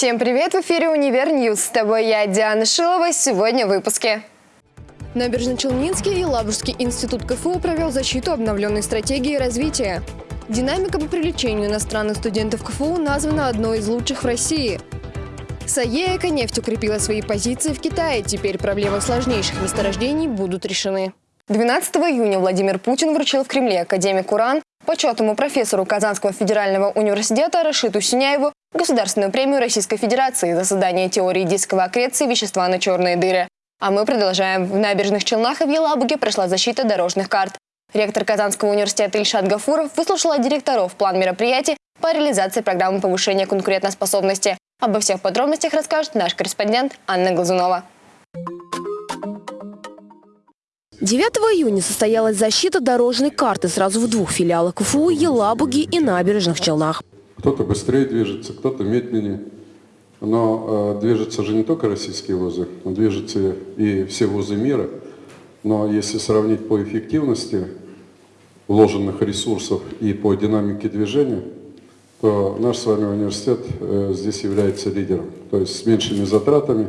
Всем привет! В эфире «Univer News». С тобой я, Диана Шилова. Сегодня в выпуске. Набережно-Челнинский и Елабужский институт КФУ провел защиту обновленной стратегии развития. Динамика по привлечению иностранных студентов КФУ названа одной из лучших в России. САЕ «Эконефть» укрепила свои позиции в Китае. Теперь проблемы сложнейших месторождений будут решены. 12 июня Владимир Путин вручил в Кремле академику РАН, почетному профессору Казанского федерального университета Рашиду Сюняеву Государственную премию Российской Федерации за создание теории дисковой аккреции вещества на черные дыры. А мы продолжаем. В набережных Челнах и в Елабуге прошла защита дорожных карт. Ректор Казанского университета Ильшат Гафуров выслушал от директоров план мероприятий по реализации программы повышения конкурентоспособности. Обо всех подробностях расскажет наш корреспондент Анна Глазунова. 9 июня состоялась защита дорожной карты сразу в двух филиалах КФУ, Елабуги и Набережных Челнах. Кто-то быстрее движется, кто-то медленнее. Но э, движутся же не только российские вузы, но движутся и все вузы мира. Но если сравнить по эффективности вложенных ресурсов и по динамике движения, то наш с вами университет э, здесь является лидером. То есть с меньшими затратами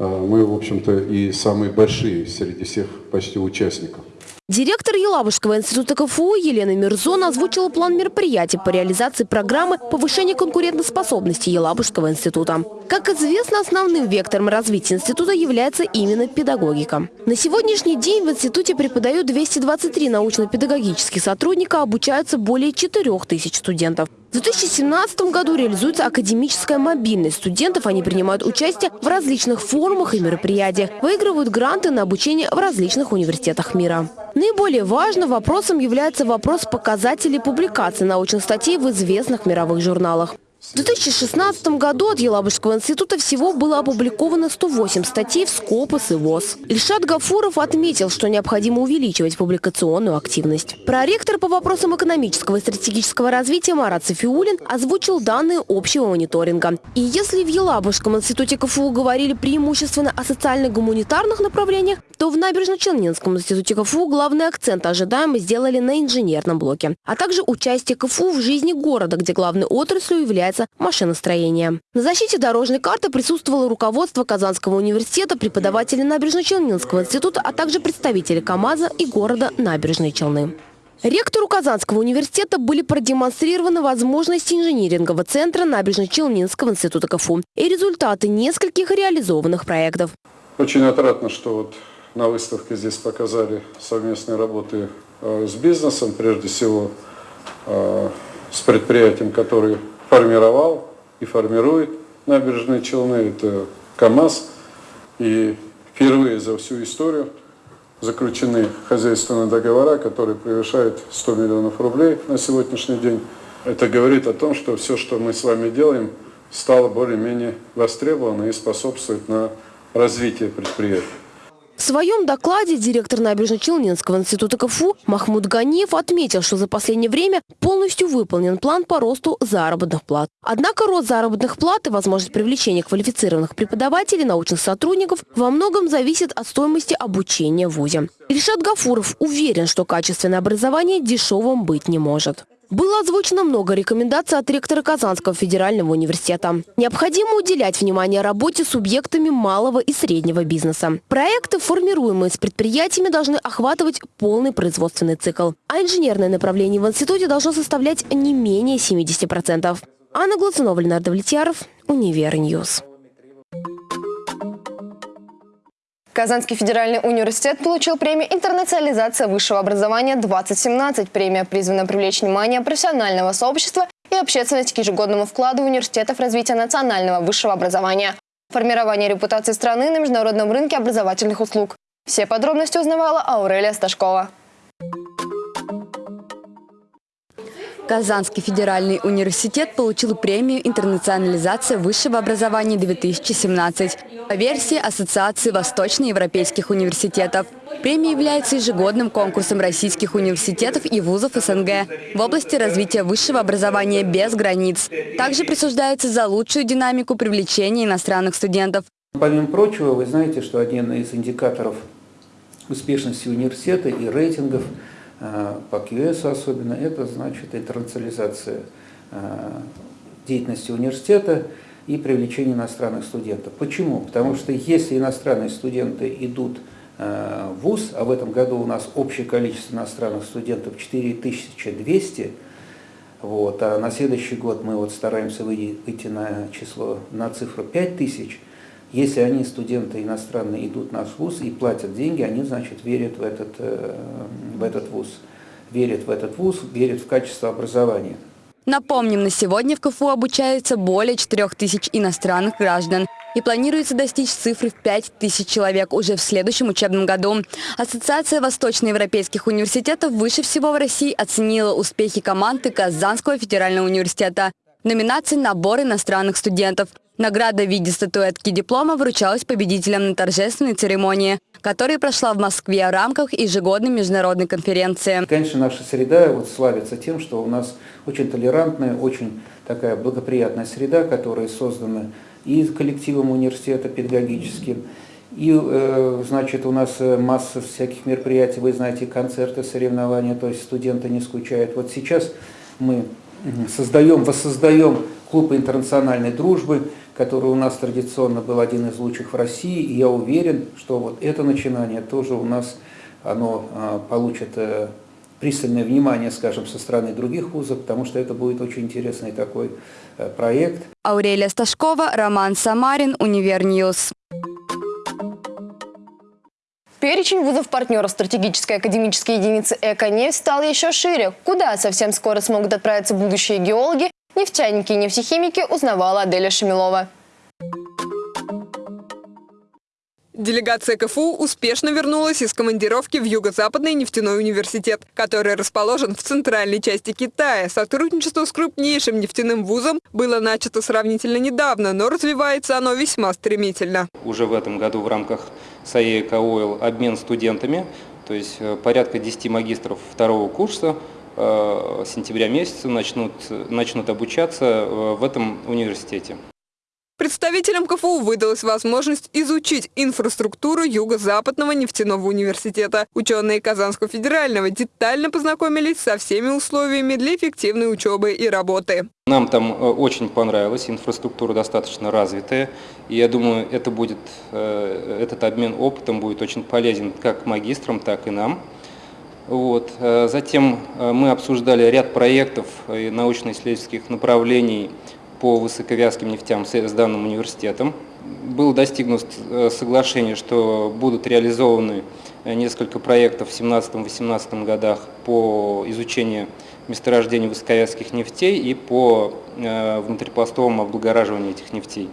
э, мы, в общем-то, и самые большие среди всех почти участников. Директор Елабужского института КФУ Елена Мирзон озвучила план мероприятий по реализации программы повышения конкурентоспособности Елабужского института. Как известно, основным вектором развития института является именно педагогика. На сегодняшний день в институте преподают 223 научно-педагогических сотрудника, обучаются более 4000 студентов. В 2017 году реализуется академическая мобильность. Студентов они принимают участие в различных форумах и мероприятиях, выигрывают гранты на обучение в различных университетах мира. Наиболее важным вопросом является вопрос показателей публикации научных статей в известных мировых журналах. В 2016 году от Елабужского института всего было опубликовано 108 статей в Скопос и ВОЗ. Ильшат Гафуров отметил, что необходимо увеличивать публикационную активность. Проректор по вопросам экономического и стратегического развития Марат Софиулин озвучил данные общего мониторинга. И если в Елабужском институте КФУ говорили преимущественно о социально-гуманитарных направлениях, то в Набережно-Челнинском институте КФУ главный акцент ожидаемо сделали на инженерном блоке, а также участие КФУ в жизни города, где главной отраслью является занимается машиностроением. На защите дорожной карты присутствовало руководство Казанского университета, преподаватели Набережно-Челнинского института, а также представители КАМАЗа и города Набережные Челны. Ректору Казанского университета были продемонстрированы возможности инжинирингового центра Набережно-Челнинского института КФУ и результаты нескольких реализованных проектов. Очень отрадно, что вот на выставке здесь показали совместные работы э, с бизнесом, прежде всего э, с предприятием, который формировал и формирует набережные Челны. Это КАМАЗ. И впервые за всю историю заключены хозяйственные договора, которые превышают 100 миллионов рублей на сегодняшний день. Это говорит о том, что все, что мы с вами делаем, стало более-менее востребовано и способствует на развитие предприятия. В своем докладе директор Набережно-Челнинского института КФУ Махмуд Ганиев отметил, что за последнее время полностью выполнен план по росту заработных плат. Однако рост заработных плат и возможность привлечения квалифицированных преподавателей, научных сотрудников во многом зависит от стоимости обучения в ВУЗе. Ильшат Гафуров уверен, что качественное образование дешевым быть не может. Было озвучено много рекомендаций от ректора Казанского федерального университета. Необходимо уделять внимание работе с субъектами малого и среднего бизнеса. Проекты, формируемые с предприятиями, должны охватывать полный производственный цикл. А инженерное направление в институте должно составлять не менее 70%. Анна Глазунова, Ленардо Влетьяров, Univer News. Казанский федеральный университет получил премию «Интернационализация высшего образования-2017». Премия призвана привлечь внимание профессионального сообщества и общественности к ежегодному вкладу университета в развитие национального высшего образования. Формирование репутации страны на международном рынке образовательных услуг. Все подробности узнавала Аурелия Сташкова. Казанский федеральный университет получил премию «Интернационализация высшего образования-2017» по версии Ассоциации восточноевропейских университетов. Премия является ежегодным конкурсом российских университетов и вузов СНГ в области развития высшего образования без границ. Также присуждается за лучшую динамику привлечения иностранных студентов. Помимо прочего, вы знаете, что один из индикаторов успешности университета и рейтингов – Э, по QS особенно, это значит интернационализация э, деятельности университета. И привлечение иностранных студентов. Почему? Потому что если иностранные студенты идут в ВУЗ, а в этом году у нас общее количество иностранных студентов 4200, вот, а на следующий год мы вот стараемся выйти на число, на цифру 5000, если они, студенты иностранные, идут в наш ВУЗ и платят деньги, они, значит, верят в этот, э, в этот ВУЗ. Верят в этот ВУЗ, верят в качество образования. Напомним, на сегодня в КФУ обучается более 4 тысяч иностранных граждан. И планируется достичь цифры в 5 тысяч человек уже в следующем учебном году. Ассоциация восточноевропейских университетов выше всего в России оценила успехи команды Казанского федерального университета. Номинации «Набор иностранных студентов». Награда в виде статуэтки диплома вручалась победителям на торжественной церемонии, которая прошла в Москве в рамках ежегодной международной конференции. Конечно, наша среда вот славится тем, что у нас очень толерантная, очень такая благоприятная среда, которая создана и коллективом университета педагогическим, и, э, значит, у нас э, масса всяких мероприятий, вы знаете, концерты, соревнования, то есть студенты не скучают. Вот сейчас мы создаем, воссоздаем клуб интернациональной дружбы, который у нас традиционно был один из лучших в России, и я уверен, что вот это начинание тоже у нас оно а, получит э, пристальное внимание, скажем, со стороны других вузов, потому что это будет очень интересный такой э, проект. Аурелия Сташкова, Роман Самарин, Univer News. Перечень вузов-партнеров стратегической академической единицы «Эконефть» стал еще шире. Куда совсем скоро смогут отправиться будущие геологи, нефтяники и нефтехимики, узнавала Аделя Шамилова. Делегация КФУ успешно вернулась из командировки в Юго-Западный нефтяной университет, который расположен в центральной части Китая. Сотрудничество с крупнейшим нефтяным вузом было начато сравнительно недавно, но развивается оно весьма стремительно. Уже в этом году в рамках САЕК Ойл обмен студентами, то есть э, порядка 10 магистров второго курса сентября месяца начнут, начнут обучаться э, в этом университете. Представителям КФУ выдалась возможность изучить инфраструктуру Юго-Западного нефтяного университета. Ученые Казанского федерального детально познакомились со всеми условиями для эффективной учебы и работы. Нам там э, очень понравилось, инфраструктура достаточно развитая. И я думаю, это будет, э, этот обмен опытом будет очень полезен как магистрам, так и нам. Вот. Э, затем мы обсуждали ряд проектов и научно-исследовательских направлений по высоковязким нефтям с данным университетом. Было достигнуто э, соглашение, что будут реализованы э, несколько проектов в 2017-2018 годах по изучению месторождений высоковязких нефтей и по э, внутрипластовому облагораживанию этих нефтей.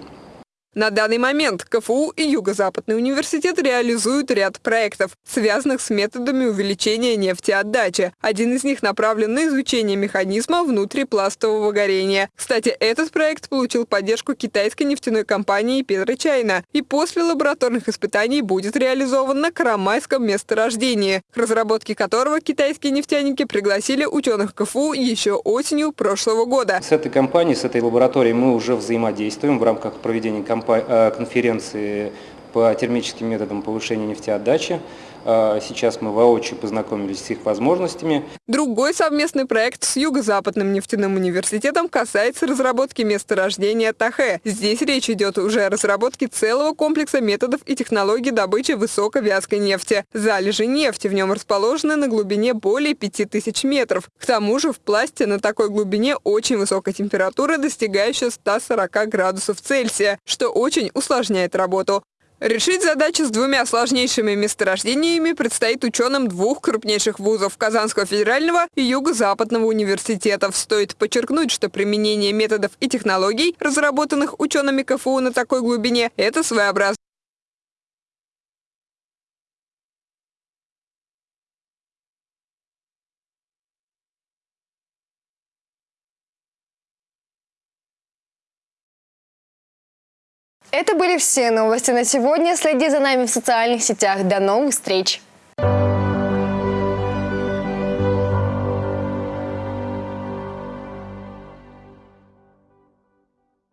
На данный момент КФУ и Юго-Западный университет реализуют ряд проектов, связанных с методами увеличения нефтеотдачи. Один из них направлен на изучение механизма внутрипластового горения. Кстати, этот проект получил поддержку китайской нефтяной компании «Петрочайна» и после лабораторных испытаний будет реализован на Карамайском месторождении, к разработке которого китайские нефтяники пригласили ученых КФУ еще осенью прошлого года. С этой компанией, с этой лабораторией мы уже взаимодействуем в рамках проведения кампании конференции по термическим методам повышения нефтеотдачи. Э, сейчас мы воочию познакомились с их возможностями. Другой совместный проект с Юго-Западным нефтяным университетом касается разработки месторождения Тахе. Здесь речь идет уже о разработке целого комплекса методов и технологий добычи высоковязкой нефти. Залежи нефти в нем расположены на глубине более 5000 метров. К тому же в пласте на такой глубине очень высокая температура, достигающая 140 градусов Цельсия, что очень усложняет работу. Решить задачу с двумя сложнейшими месторождениями предстоит ученым двух крупнейших вузов – Казанского федерального и Юго-Западного университетов. Стоит подчеркнуть, что применение методов и технологий, разработанных учеными КФУ на такой глубине – это своеобразно. Это были все новости на сегодня. Следи за нами в социальных сетях. До новых встреч!